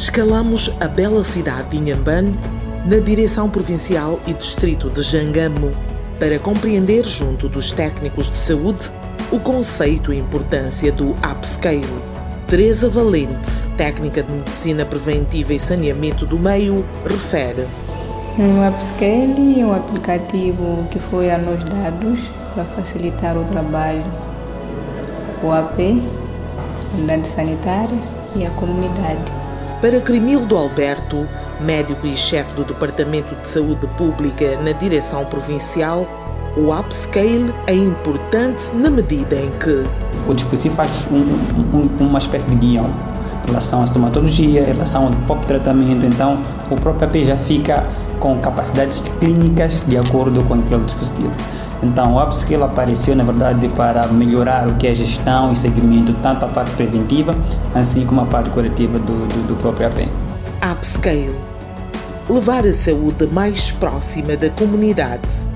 escalamos a bela cidade de Inhambane na direção provincial e distrito de Jangamo para compreender junto dos técnicos de saúde o conceito e importância do upscale. Teresa Valente, técnica de medicina preventiva e saneamento do meio, refere. O upscale é um aplicativo que foi a nós dados para facilitar o trabalho, o AP, unidade sanitária e a comunidade. Para Crimildo Alberto, médico e chefe do Departamento de Saúde Pública na direção provincial, o upscale é importante na medida em que o dispositivo faz um, um, uma espécie de guião em relação à estomatologia, em relação ao próprio tratamento, então o próprio AP já fica com capacidades clínicas de acordo com aquele dispositivo. Então, o upscale apareceu, na verdade, para melhorar o que é gestão e segmento, tanto a parte preventiva, assim como a parte curativa do, do, do próprio AP. Upscale. Levar a saúde mais próxima da comunidade.